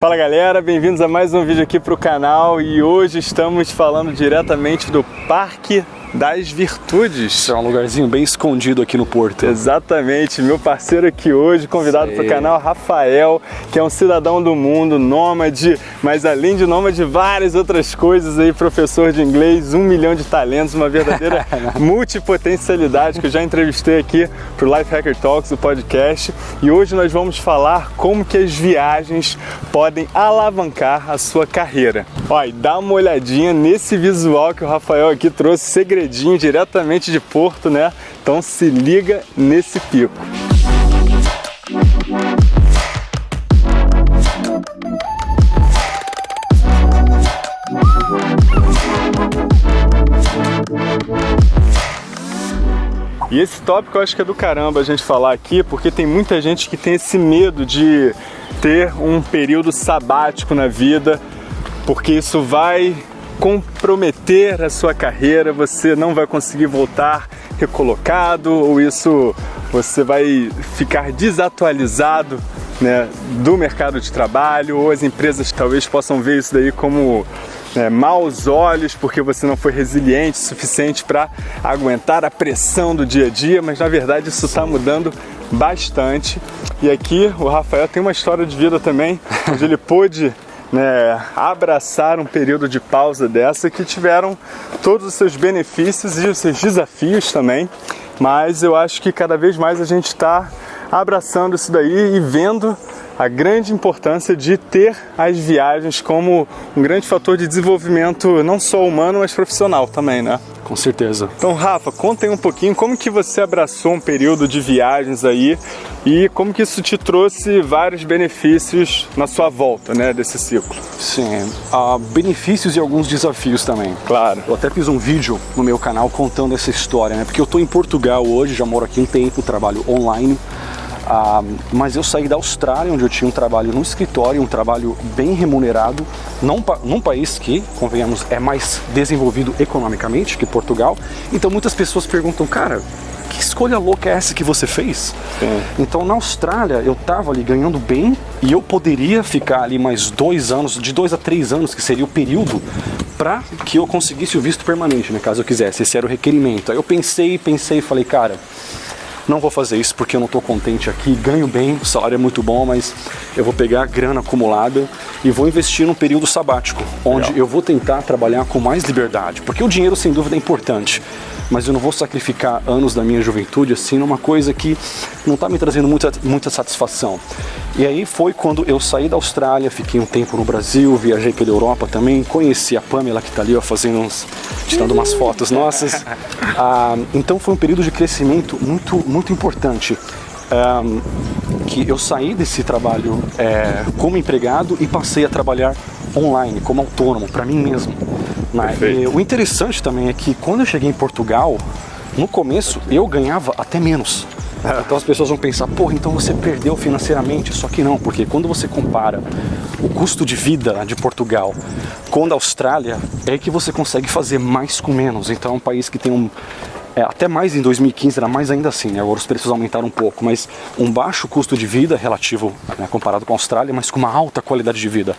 Fala galera, bem-vindos a mais um vídeo aqui para o canal e hoje estamos falando diretamente do Parque das Virtudes. É um lugarzinho bem escondido aqui no Porto. Exatamente, meu parceiro aqui hoje, convidado para o canal, Rafael, que é um cidadão do mundo, nômade, mas além de nômade, várias outras coisas aí, professor de inglês, um milhão de talentos, uma verdadeira multipotencialidade que eu já entrevistei aqui para o Life Hacker Talks, o podcast, e hoje nós vamos falar como que as viagens podem alavancar a sua carreira. Olha, dá uma olhadinha nesse visual que o Rafael aqui trouxe, segredo segredinho diretamente de Porto, né? Então se liga nesse pico. E esse tópico eu acho que é do caramba a gente falar aqui, porque tem muita gente que tem esse medo de ter um período sabático na vida, porque isso vai comprometer a sua carreira, você não vai conseguir voltar recolocado ou isso você vai ficar desatualizado né, do mercado de trabalho ou as empresas talvez possam ver isso daí como né, maus olhos porque você não foi resiliente o suficiente para aguentar a pressão do dia a dia, mas na verdade isso está mudando bastante. E aqui o Rafael tem uma história de vida também, onde ele pôde né, abraçar um período de pausa dessa que tiveram todos os seus benefícios e os seus desafios também, mas eu acho que cada vez mais a gente está abraçando isso daí e vendo a grande importância de ter as viagens como um grande fator de desenvolvimento não só humano, mas profissional também, né? Com certeza. Então, Rafa, conta aí um pouquinho como que você abraçou um período de viagens aí e como que isso te trouxe vários benefícios na sua volta, né, desse ciclo. Sim, há benefícios e alguns desafios também. Claro. Eu até fiz um vídeo no meu canal contando essa história, né, porque eu tô em Portugal hoje, já moro aqui um tempo, trabalho online, ah, mas eu saí da Austrália, onde eu tinha um trabalho no escritório, um trabalho bem remunerado, num, num país que, convenhamos, é mais desenvolvido economicamente que Portugal. Então muitas pessoas perguntam, cara, que escolha louca é essa que você fez? Sim. Então na Austrália eu tava ali ganhando bem e eu poderia ficar ali mais dois anos, de dois a três anos, que seria o período para que eu conseguisse o visto permanente, né, caso eu quisesse. Esse era o requerimento. Aí eu pensei, pensei e falei, cara, não vou fazer isso porque eu não estou contente aqui, ganho bem, o salário é muito bom, mas eu vou pegar a grana acumulada e vou investir num período sabático, onde Legal. eu vou tentar trabalhar com mais liberdade, porque o dinheiro sem dúvida é importante, mas eu não vou sacrificar anos da minha juventude assim numa coisa que não está me trazendo muita, muita satisfação. E aí foi quando eu saí da Austrália, fiquei um tempo no Brasil, viajei pela Europa também, conheci a Pamela que está ali ó, fazendo uns, tirando umas fotos nossas. Ah, então foi um período de crescimento muito, muito importante. Um, que eu saí desse trabalho é, como empregado e passei a trabalhar online, como autônomo, para mim mesmo. E, o interessante também é que quando eu cheguei em Portugal, no começo eu ganhava até menos. Então as pessoas vão pensar, porra, então você perdeu financeiramente. Só que não, porque quando você compara o custo de vida de Portugal com a Austrália, é que você consegue fazer mais com menos. Então é um país que tem um, é, até mais em 2015 era mais ainda assim, né? agora os preços aumentaram um pouco, mas um baixo custo de vida relativo, né, comparado com a Austrália, mas com uma alta qualidade de vida.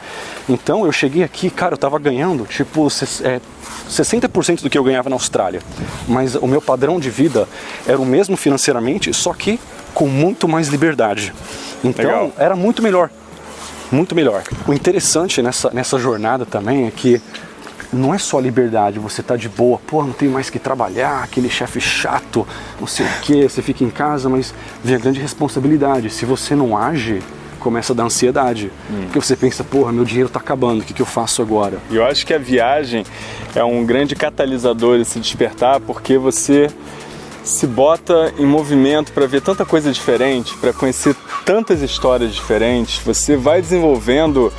Então eu cheguei aqui, cara, eu tava ganhando tipo é, 60% do que eu ganhava na Austrália, mas o meu padrão de vida era o mesmo financeiramente, só que com muito mais liberdade. Então Legal. era muito melhor, muito melhor. O interessante nessa, nessa jornada também é que não é só liberdade, você tá de boa, pô, não tem mais que trabalhar, aquele chefe chato, não sei o que, você fica em casa, mas vem a grande responsabilidade. Se você não age, começa a dar ansiedade. Hum. Porque você pensa, porra, meu dinheiro está acabando, o que, que eu faço agora? Eu acho que a viagem é um grande catalisador de se despertar, porque você se bota em movimento para ver tanta coisa diferente, para conhecer tantas histórias diferentes, você vai desenvolvendo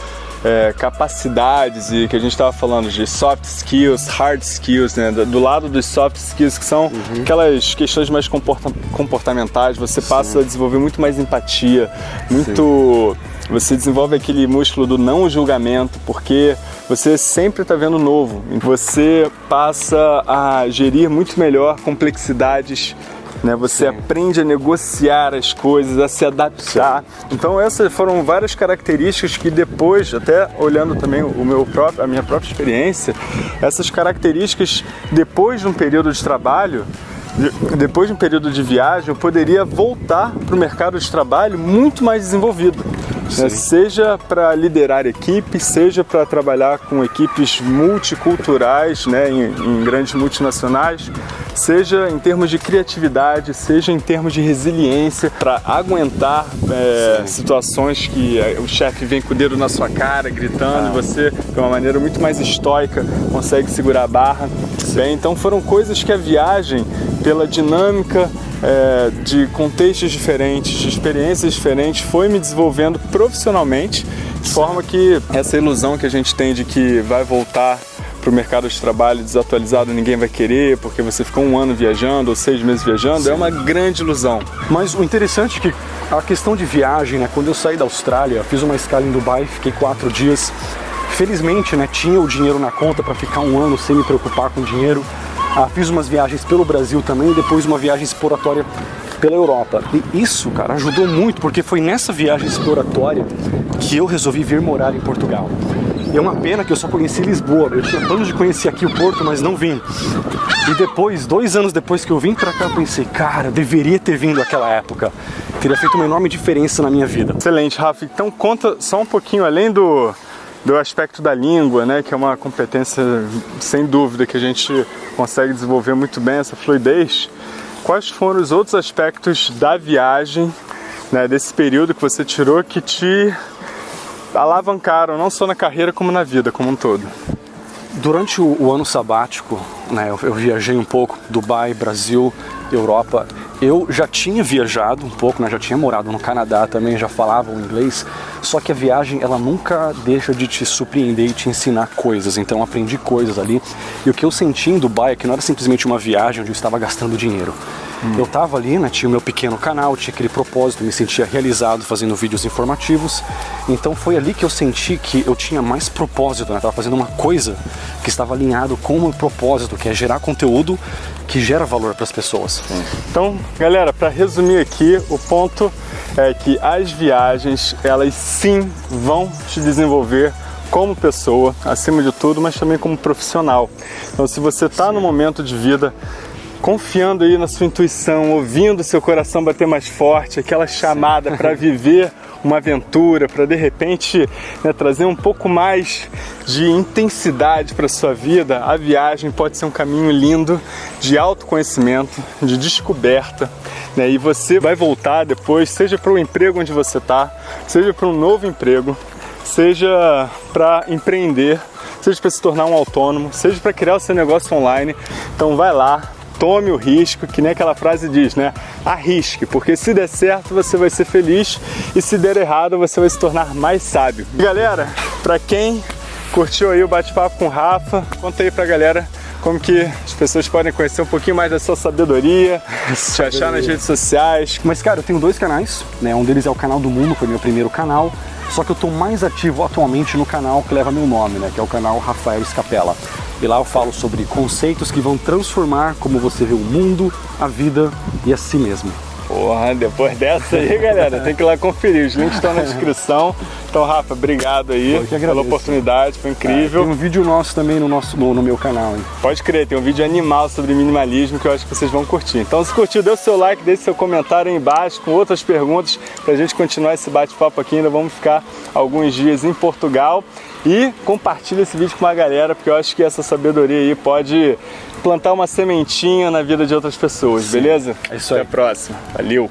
é, capacidades e que a gente estava falando de soft skills, hard skills, né? Do lado dos soft skills, que são uhum. aquelas questões mais comporta comportamentais, você passa Sim. a desenvolver muito mais empatia, muito. Sim. Você desenvolve aquele músculo do não julgamento, porque você sempre está vendo novo. Você passa a gerir muito melhor complexidades né? Você Sim. aprende a negociar as coisas, a se adaptar. Sim. Então essas foram várias características que depois, até olhando também o meu próprio, a minha própria experiência, essas características depois de um período de trabalho depois de um período de viagem, eu poderia voltar para o mercado de trabalho muito mais desenvolvido. Né? Seja para liderar equipes, seja para trabalhar com equipes multiculturais, né, em, em, grandes multinacionais, seja em termos de criatividade, seja em termos de resiliência, para aguentar é, situações que é, o chefe vem com o dedo na sua cara, gritando, ah. e você, de uma maneira muito mais estoica, consegue segurar a barra. Bem, então foram coisas que a viagem, pela dinâmica é, de contextos diferentes, de experiências diferentes, foi me desenvolvendo profissionalmente, de forma que essa ilusão que a gente tem de que vai voltar para o mercado de trabalho desatualizado ninguém vai querer porque você ficou um ano viajando ou seis meses viajando, Sim. é uma grande ilusão. Mas o interessante é que a questão de viagem, né, quando eu saí da Austrália, fiz uma escala em Dubai, fiquei quatro dias, felizmente né, tinha o dinheiro na conta para ficar um ano sem me preocupar com dinheiro, ah, fiz umas viagens pelo Brasil também e depois uma viagem exploratória pela Europa. E isso, cara, ajudou muito, porque foi nessa viagem exploratória que eu resolvi vir morar em Portugal. E é uma pena que eu só conheci Lisboa. Eu tinha planos de conhecer aqui o Porto, mas não vim. E depois, dois anos depois que eu vim pra cá, eu pensei, cara, deveria ter vindo naquela época. Teria feito uma enorme diferença na minha vida. Excelente, Rafa. Então conta só um pouquinho além do do aspecto da língua, né, que é uma competência sem dúvida que a gente consegue desenvolver muito bem essa fluidez. Quais foram os outros aspectos da viagem, né, desse período que você tirou que te alavancaram não só na carreira como na vida como um todo? Durante o, o ano sabático, né, eu, eu viajei um pouco, Dubai, Brasil, Europa. Eu já tinha viajado um pouco, né, já tinha morado no Canadá também, já falava o inglês, só que a viagem ela nunca deixa de te surpreender e te ensinar coisas, então aprendi coisas ali. E o que eu senti em Dubai é que não era simplesmente uma viagem onde eu estava gastando dinheiro. Hum. Eu estava ali, né, tinha o meu pequeno canal, tinha aquele propósito, me sentia realizado fazendo vídeos informativos. Então foi ali que eu senti que eu tinha mais propósito, né? Estava fazendo uma coisa que estava alinhado com o meu propósito, que é gerar conteúdo que gera valor para as pessoas. Então, galera, para resumir aqui, o ponto é que as viagens, elas sim vão te desenvolver como pessoa, acima de tudo, mas também como profissional. Então, se você está no momento de vida confiando aí na sua intuição, ouvindo seu coração bater mais forte, aquela chamada para viver uma aventura, para de repente né, trazer um pouco mais de intensidade para sua vida, a viagem pode ser um caminho lindo de autoconhecimento, de descoberta, né, e você vai voltar depois, seja para o emprego onde você está, seja para um novo emprego, seja para empreender, seja para se tornar um autônomo, seja para criar o seu negócio online. Então vai lá, tome o risco, que nem aquela frase diz, né? Arrisque, porque se der certo você vai ser feliz e se der errado você vai se tornar mais sábio. E galera, para quem curtiu aí o bate-papo com o Rafa, conta aí pra galera como que as pessoas podem conhecer um pouquinho mais da sua sabedoria, te achar nas redes sociais. Mas cara, eu tenho dois canais, né? Um deles é o canal do Mundo, foi meu primeiro canal, só que eu estou mais ativo atualmente no canal que leva meu nome, né? Que é o canal Rafael Escapela. E lá eu falo sobre conceitos que vão transformar como você vê o mundo, a vida e a si mesmo. Porra, depois dessa aí, galera, tem que ir lá conferir. Os links estão na descrição. Então, Rafa, obrigado aí pela oportunidade, foi incrível. É, tem um vídeo nosso também no, nosso, no, no, meu canal, hein? Pode crer, tem um vídeo animal sobre minimalismo que eu acho que vocês vão curtir. Então, se curtiu, dê o seu like, deixe seu comentário aí embaixo com outras perguntas pra gente continuar esse bate-papo aqui. Ainda vamos ficar alguns dias em Portugal. E compartilha esse vídeo com uma galera, porque eu acho que essa sabedoria aí pode plantar uma sementinha na vida de outras pessoas, Sim. beleza? É isso aí. Até a próxima. Valeu!